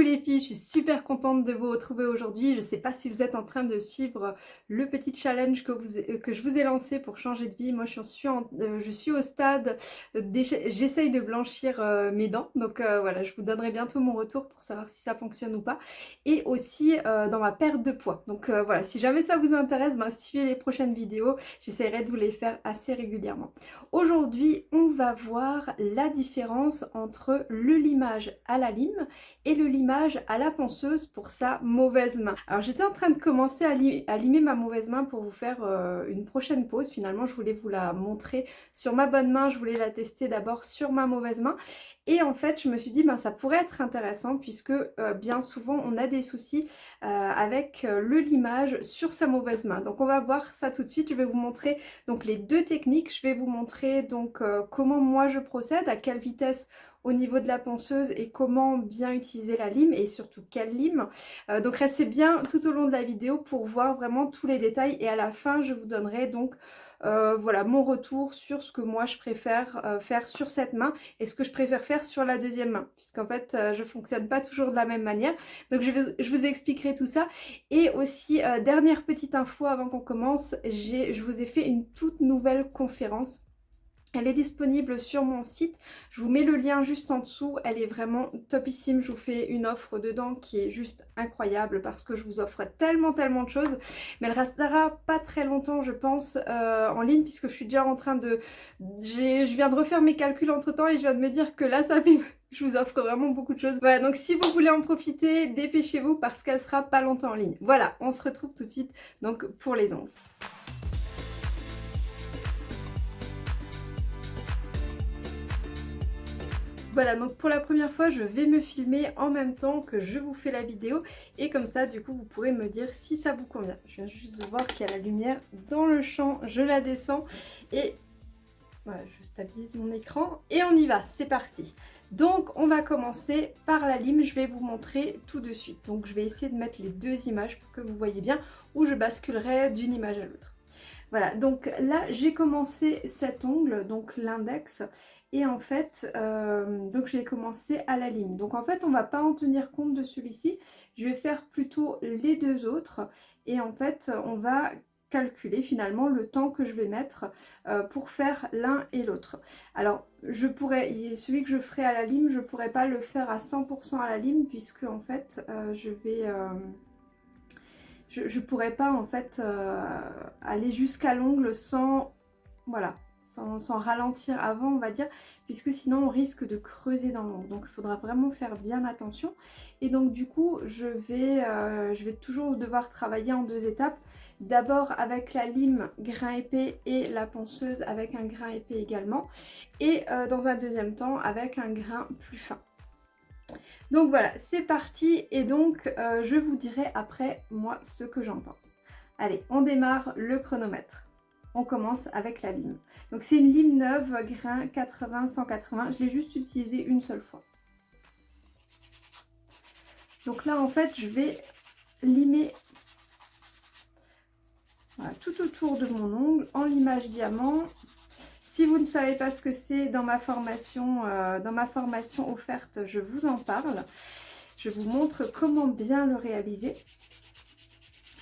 Coucou les filles, je suis super contente de vous retrouver aujourd'hui. Je ne sais pas si vous êtes en train de suivre le petit challenge que, vous, euh, que je vous ai lancé pour changer de vie. Moi je suis, euh, je suis au stade, j'essaye de blanchir euh, mes dents. Donc voilà, je vous donnerai bientôt mon retour pour savoir si ça fonctionne ou pas. Et aussi dans ma perte de poids. Donc voilà, si jamais ça vous intéresse, ben, suivez les prochaines vidéos. J'essaierai de vous les faire assez régulièrement. Aujourd'hui, on va voir la différence entre le limage à la lime et le limage à la ponceuse pour sa mauvaise main. Alors j'étais en train de commencer à, limer ma mauvaise main pour vous faire euh, une prochaine pause. Finalement je voulais vous la montrer sur ma bonne main, je voulais la tester d'abord sur ma mauvaise main. Et en fait, je me suis dit, ben, ça pourrait être intéressant puisque euh, bien souvent, on a des soucis euh, avec le limage sur sa mauvaise main. Donc, on va voir ça tout de suite. Je vais vous montrer donc les deux techniques. Je vais vous montrer donc comment moi je procède, à quelle vitesse au niveau de la ponceuse et comment bien utiliser la lime et surtout quelle lime. Euh, donc restez bien tout au long de la vidéo pour voir vraiment tous les détails et à la fin je vous donnerai donc euh, voilà mon retour sur ce que moi je préfère euh, faire sur cette main et ce que je préfère faire sur la deuxième main. Puisqu'en fait je fonctionne pas toujours de la même manière. Donc je, je vous expliquerai tout ça. Et aussi dernière petite info avant qu'on commence je vous ai fait une toute nouvelle conférence elle est disponible sur mon site, je vous mets le lien juste en dessous, elle est vraiment topissime, je vous fais une offre dedans qui est juste incroyable parce que je vous offre tellement tellement de choses, mais elle restera pas très longtemps je pense euh, en ligne puisque je suis déjà en train de... Je viens de refaire mes calculs entre temps et je viens de me dire que là ça fait... Je vous offre vraiment beaucoup de choses. Voilà, donc si vous voulez en profiter, dépêchez-vous parce qu'elle sera pas longtemps en ligne. Voilà, on se retrouve tout de suite donc pour les ongles. Voilà, donc pour la première fois, je vais me filmer en même temps que je vous fais la vidéo. Et comme ça, du coup, vous pourrez me dire si ça vous convient. Je viens juste de voir qu'il y a la lumière dans le champ. Je la descends et voilà, je stabilise mon écran. Et on y va, c'est parti. Donc on va commencer par la lime, je vais vous montrer tout de suite. Donc je vais essayer de mettre les deux images pour que vous voyez bien où je basculerai d'une image à l'autre. Voilà, donc là j'ai commencé cet ongle, donc l'index, et en fait, euh, donc j'ai commencé à la lime. Donc en fait, on va pas en tenir compte de celui-ci. Je vais faire plutôt les deux autres. Et en fait, on va calculer finalement le temps que je vais mettre euh, pour faire l'un et l'autre. Alors je pourrais, celui que je ferai à la lime, je pourrais pas le faire à 100% à la lime puisque en fait euh, je vais, je, je, pourrais pas en fait aller jusqu'à l'ongle sans, voilà, sans, ralentir avant on va dire puisque sinon on risque de creuser dans l'ongle donc il faudra vraiment faire bien attention. Et donc du coup je vais, euh, je vais toujours devoir travailler en deux étapes. D'abord avec la lime grain épais et la ponceuse avec un grain épais également. Et euh, dans un deuxième temps avec un grain plus fin. Donc voilà c'est parti. Et donc euh, je vous dirai après moi ce que j'en pense. Allez on démarre le chronomètre on commence avec la lime. Donc c'est une lime neuve, grain 80-180. Je l'ai juste utilisée une seule fois. Donc là en fait je vais limer tout autour de mon ongle en limage diamant. Si vous ne savez pas ce que c'est dans ma formation, euh, dans ma formation offerte, je vous en parle. Je vous montre comment bien le réaliser.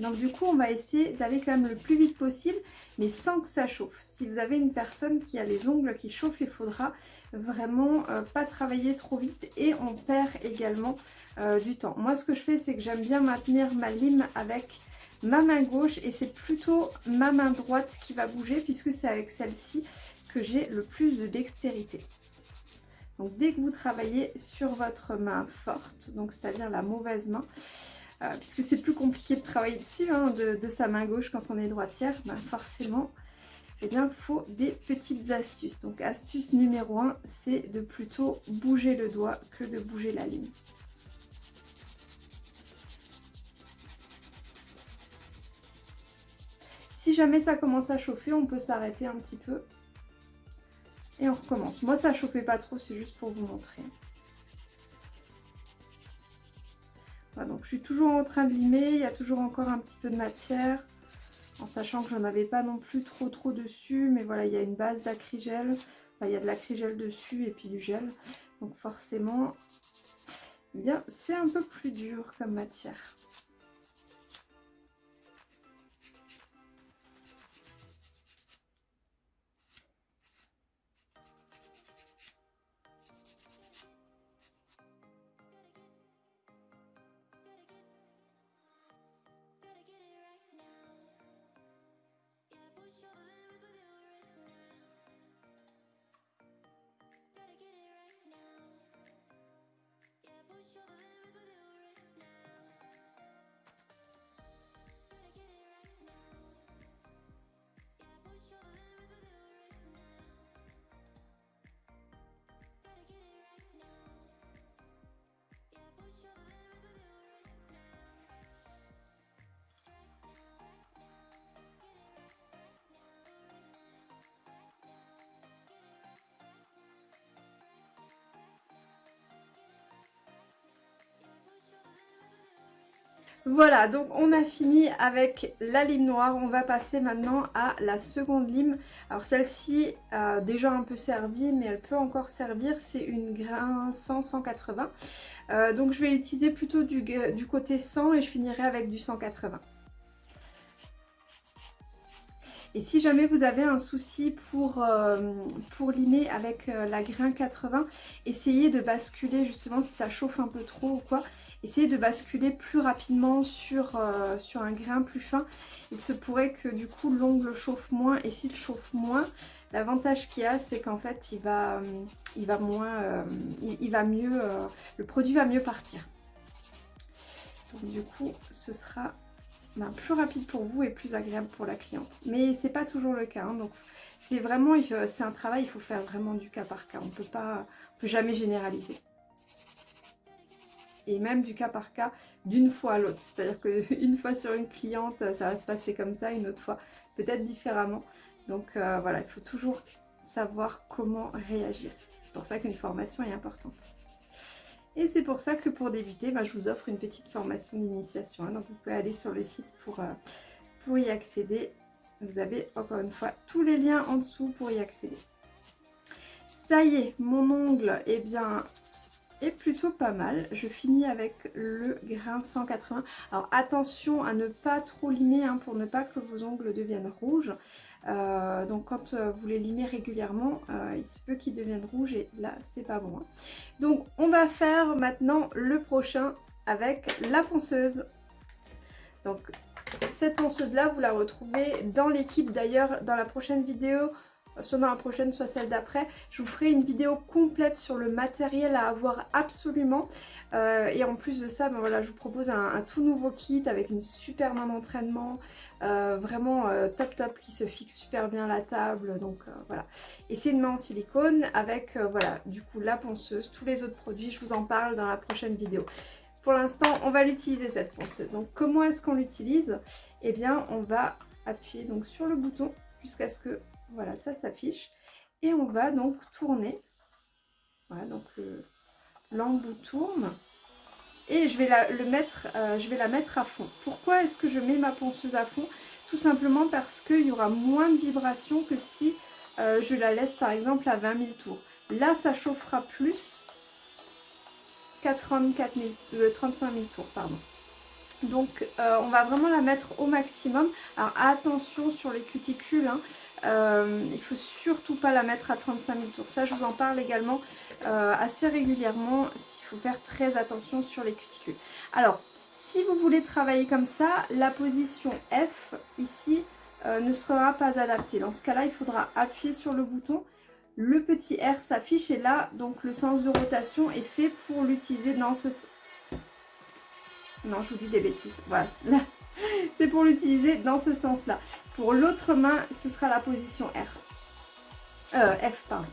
Donc du coup, on va essayer d'aller quand même le plus vite possible, mais sans que ça chauffe. Si vous avez une personne qui a les ongles qui chauffent, il faudra vraiment euh, pas travailler trop vite et on perd également euh, du temps. Moi, ce que je fais, c'est que j'aime bien maintenir ma lime avec ma main gauche et c'est plutôt ma main droite qui va bouger puisque c'est avec celle-ci que j'ai le plus de dextérité. Donc dès que vous travaillez sur votre main forte, donc c'est-à-dire la mauvaise main, euh, puisque c'est plus compliqué de travailler dessus hein, de, sa main gauche quand on est droitière, ben forcément eh bien, il faut des petites astuces. Donc astuce numéro 1, c'est de plutôt bouger le doigt que de bouger la ligne. Si jamais ça commence à chauffer, on peut s'arrêter un petit peu. Et on recommence. Moi, ça chauffait pas trop, c'est juste pour vous montrer. Donc je suis toujours en train de limer, il y a toujours encore un petit peu de matière, en sachant que j'en avais pas non plus trop trop dessus, mais voilà, il y a une base d'acrygel, il y a de l'acrygel dessus et puis du gel, donc forcément, eh bien c'est un peu plus dur comme matière. Voilà, donc on a fini avec la lime noire. On va passer maintenant à la seconde lime. Alors celle-ci a déjà un peu servi, mais elle peut encore servir. C'est une grain 100-180. Euh, donc je vais l'utiliser plutôt du, du côté 100 et je finirai avec du 180. Et si jamais vous avez un souci pour, euh, limer avec euh, la grain 80, essayez de basculer justement si ça chauffe un peu trop ou quoi. Essayez de basculer plus rapidement sur, euh, sur un grain plus fin. Il se pourrait que du coup l'ongle chauffe moins et s'il chauffe moins, l'avantage qu'il y a c'est qu'en fait il va, il, va mieux, le produit va mieux partir. Donc du coup ce sera ben, plus rapide pour vous et plus agréable pour la cliente. Mais c'est pas toujours le cas, hein, c'est vraiment, c'est un travail, il faut faire vraiment du cas par cas. On peut pas, on peut jamais généraliser. Et même du cas par cas, d'une fois à l'autre. C'est-à-dire qu'une fois sur une cliente, ça va se passer comme ça, une autre fois peut-être différemment. Donc euh, voilà, il faut toujours savoir comment réagir. C'est pour ça qu'une formation est importante. Et c'est pour ça que pour débuter, bah, je vous offre une petite formation d'initiation. Hein. donc vous pouvez aller sur le site pour, euh, pour y accéder. Vous avez encore une fois tous les liens en dessous pour y accéder. Ça y est, mon ongle eh bien, est plutôt pas mal. Je finis avec le grain 180. Alors attention à ne pas trop limer hein, pour ne pas que vos ongles deviennent rouges. Euh, donc quand euh, vous les limez régulièrement, euh, il se peut qu'ils deviennent rouges et là c'est pas bon. Hein. Donc on va faire maintenant le prochain avec la ponceuse. Donc cette ponceuse là vous la retrouvez dans l'équipe d'ailleurs dans la prochaine vidéo soit dans la prochaine, soit celle d'après. Je vous ferai une vidéo complète sur le matériel à avoir absolument. et en plus de ça, ben voilà, je vous propose un, tout nouveau kit avec une super main d'entraînement, euh, vraiment euh, top top qui se fixe super bien la table. Donc euh, voilà. Et c'est une main en silicone avec voilà du coup la ponceuse tous les autres produits. Je vous en parle dans la prochaine vidéo. Pour l'instant on va l'utiliser cette ponceuse. Donc comment est-ce qu'on l'utilise? Eh bien on va appuyer donc sur le bouton jusqu'à ce que voilà ça s'affiche et on va donc tourner voilà donc l'embout tourne et je vais la, le mettre, euh, je vais la mettre à fond. Pourquoi est-ce que je mets ma ponceuse à fond? Tout simplement parce qu'il y aura moins de vibrations que si euh, je la laisse par exemple à 20 000 tours. Là, ça chauffera plus qu'à 35 000 tours. Pardon. Donc, euh, on va vraiment la mettre au maximum. Alors, attention sur les cuticules. Hein. il ne faut surtout pas la mettre à 35 000 tours. Ça, je vous en parle également assez régulièrement faut faire très attention sur les cuticules. Alors, si vous voulez travailler comme ça, la position F ici euh, ne sera pas adaptée. Dans ce cas-là, il faudra appuyer sur le bouton. Le petit R s'affiche et là, donc le sens de rotation est fait pour l'utiliser dans ce... Non, je vous dis des bêtises. Voilà, c'est pour l'utiliser dans ce sens-là. Pour l'autre main, ce sera la position R. Euh, F, pardon.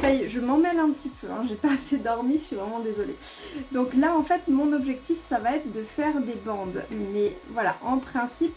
Ça y est, je m'en mêle un petit peu, hein. j'ai pas assez dormi, je suis vraiment désolée. Donc là, en fait, mon objectif, ça va être de faire des bandes. Mais voilà, en principe,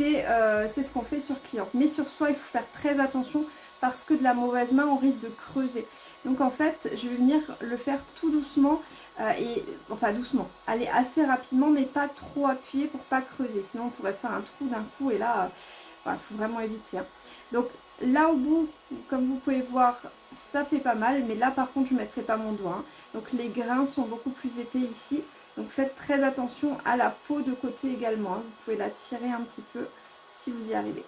euh, c'est ce qu'on fait sur client. Mais sur soi, il faut faire très attention parce que de la mauvaise main, on risque de creuser. Donc en fait, je vais venir le faire tout doucement, euh, et enfin doucement, aller assez rapidement, mais pas trop appuyer pour pas creuser. Sinon, on pourrait faire un trou d'un coup, et là, il faut vraiment éviter. Hein. Donc Là au bout, comme vous pouvez voir, ça fait pas mal. Mais là par contre, je ne mettrai pas mon doigt. Hein. Donc les grains sont beaucoup plus épais ici. Donc faites très attention à la peau de côté également. Hein. Vous pouvez la tirer un petit peu si vous y arrivez.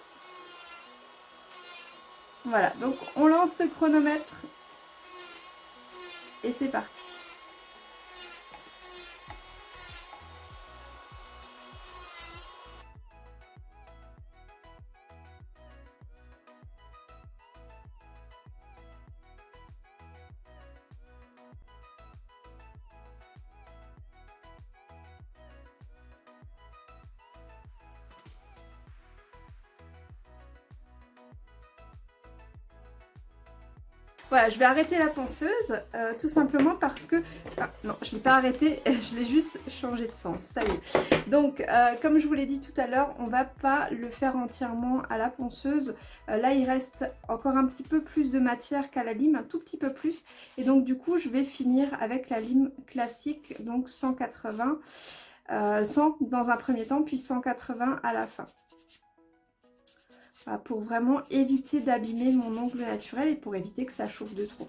Voilà, donc on lance le chronomètre et c'est parti. Voilà, je vais arrêter la ponceuse, euh, tout simplement parce que... non, je ne l'ai pas arrêté, je l'ai juste changé de sens, ça y est. Donc, euh, comme je vous l'ai dit tout à l'heure, on va pas le faire entièrement à la ponceuse. Euh, là, il reste encore un petit peu plus de matière qu'à la lime, un tout petit peu plus. Et donc, du coup, je vais finir avec la lime classique, donc 180, 100 dans un premier temps, puis 180 à la fin pour vraiment éviter d'abîmer mon ongle naturel et pour éviter que ça chauffe de trop.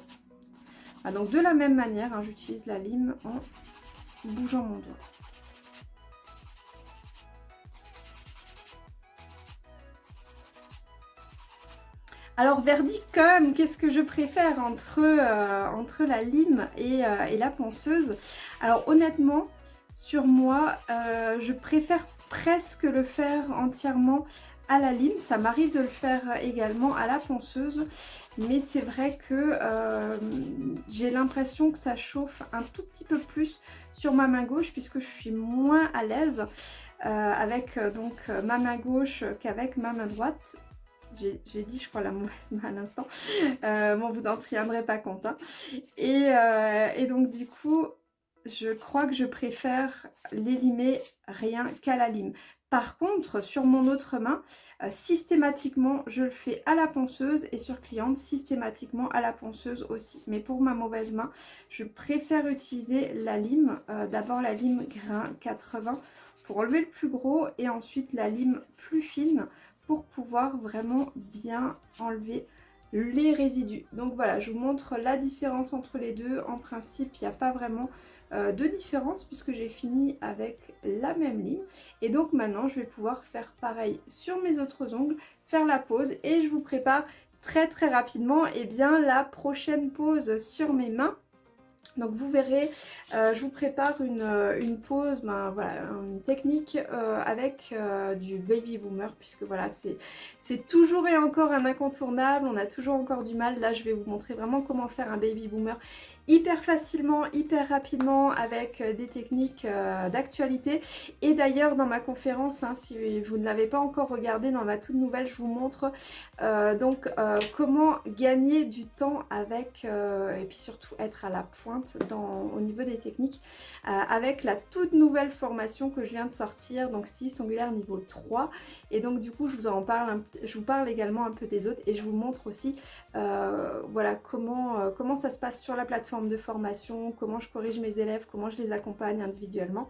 Ah, de la même manière, hein, j'utilise la lime en bougeant mon doigt. Alors verdict quand qu'est-ce que je préfère entre, euh, entre la lime euh, et, la ponceuse? Alors honnêtement, sur moi, euh, je préfère presque le faire entièrement à la lime. Ça m'arrive de le faire également à la ponceuse. Mais c'est vrai que euh, j'ai l'impression que ça chauffe un tout petit peu plus sur ma main gauche puisque je suis moins à l'aise euh, avec euh, donc ma main gauche qu'avec ma main droite. J'ai dit je crois la mauvaise main à l'instant. bon vous n'en tiendrez pas compte. Hein. Et, et donc du coup je crois que je préfère l'élimer rien qu'à la lime. Par contre, sur mon autre main, euh, systématiquement, je le fais à la ponceuse et sur cliente, systématiquement à la ponceuse aussi. Mais pour ma mauvaise main, je préfère utiliser la lime. Euh, d'abord la lime grain 80 pour enlever le plus gros et ensuite la lime plus fine pour pouvoir vraiment bien enlever les résidus. Donc voilà, je vous montre la différence entre les deux. En principe, il n'y a pas vraiment euh, de différence puisque j'ai fini avec la même lime. Et donc maintenant, je vais pouvoir faire pareil sur mes autres ongles, faire la pause et je vous prépare très très rapidement et eh bien, la prochaine pause sur mes mains. Donc vous verrez, euh, je vous prépare une, euh, pause, ben, voilà, une technique avec du baby boomer puisque voilà c'est toujours et encore un incontournable, on a toujours encore du mal. Là je vais vous montrer vraiment comment faire un baby boomer hyper facilement, hyper rapidement avec euh, des techniques euh, d'actualité. Et d'ailleurs dans ma conférence, hein, si vous ne l'avez pas encore regardé dans ma toute nouvelle, je vous montre euh, donc comment gagner du temps avec, et puis surtout être à la pointe au niveau des techniques, avec la toute nouvelle formation que je viens de sortir, donc styliste ongulaire niveau 3. Et donc du coup je vous en parle, je vous parle également un peu des autres et je vous montre aussi voilà comment, comment ça se passe sur la plateforme de formation, comment je corrige mes élèves, comment je les accompagne individuellement.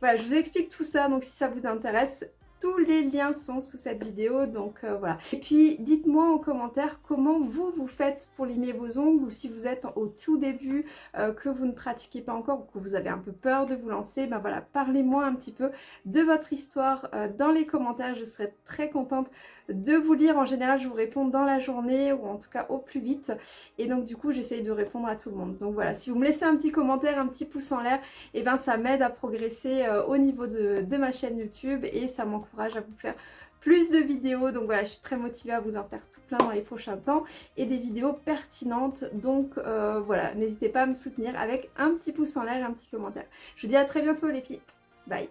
Voilà, je vous explique tout ça, donc si ça vous intéresse, tous les liens sont sous cette vidéo, donc euh, voilà. Et puis, dites-moi en commentaire comment vous, vous faites pour limer vos ongles ou si vous êtes au tout début, euh, que vous ne pratiquez pas encore ou que vous avez un peu peur de vous lancer, ben voilà, parlez-moi un petit peu de votre histoire euh, dans les commentaires. Je serais très contente de vous lire. En général, je vous réponds dans la journée ou en tout cas au plus vite. Et donc, du coup, j'essaye de répondre à tout le monde. Donc voilà, si vous me laissez un petit commentaire, un petit pouce en l'air, et eh ben ça m'aide à progresser au niveau de, ma chaîne YouTube et ça m'encourage à vous faire plus de vidéos. Donc voilà, je suis très motivée à vous en faire tout plein dans les prochains temps et des vidéos pertinentes. Donc euh, voilà, n'hésitez pas à me soutenir avec un petit pouce en l'air un petit commentaire. Je vous dis à très bientôt les filles. Bye